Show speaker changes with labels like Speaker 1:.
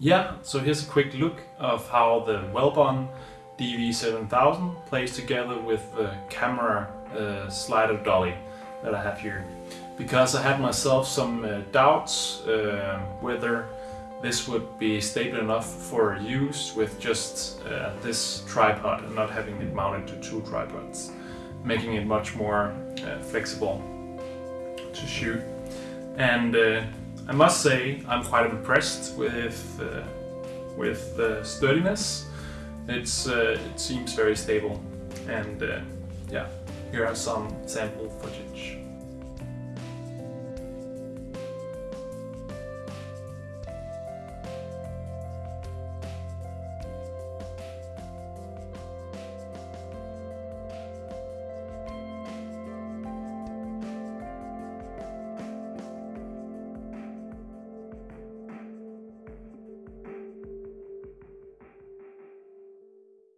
Speaker 1: Yeah, so here's a quick look of how the Velbon DV7000 plays together with the camera uh, slider dolly that I have here. Because I had myself some uh, doubts uh, whether this would be stable enough for use with just uh, this tripod and not having it mounted to two tripods, making it much more uh, flexible to shoot. And uh, I must say I'm quite impressed with uh, with the sturdiness. It's uh, it seems very stable, and uh, yeah, here are some sample footage.